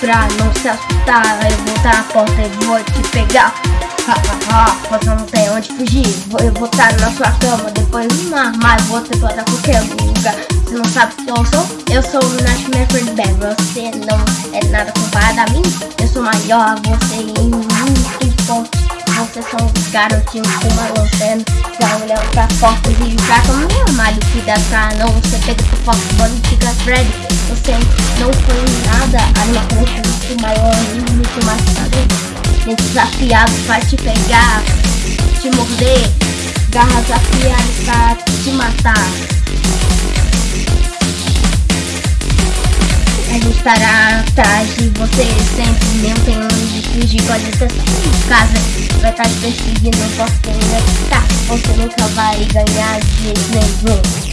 pra não se assustar. Eu vou estar na porta e vou te pegar. Ha, ha, ha, você não tem onde fugir. Eu vou estar na sua cama, depois no armário. Você pode estar qualquer lugar. Você não sabe quem eu sou? Eu sou o Nightmare Freddy Bear. Você não é nada comparado a mim. Eu sou maior, você é muito forte. Você são os garotinhos com uma lanterna Já olhando pra porta e pra cama No armário, cuidado pra não Você pega seu foco, e fica Freddy Você não foi nada Animação muito maior muito mais padrão Desafiado pra te pegar Te morder. Garras afiadas pra te matar. A gente estará atrás de você sempre Não tem onde fugir, pode ser em casa vai estar te perseguindo, não posso tá, você nunca vai ganhar de jeito nenhum.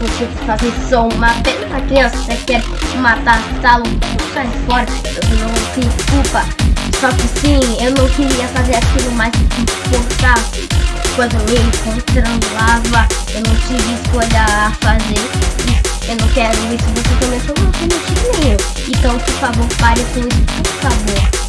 Você fazer som uma pena criança Você quer matar salo Sai fora, eu não se culpa. Só que sim, eu não queria fazer aquilo mais que importar Quando me encontrando lava Eu não tive escolha a fazer. Eu não quero isso, você começou não tem motivo nenhum Então por favor pare com isso, por favor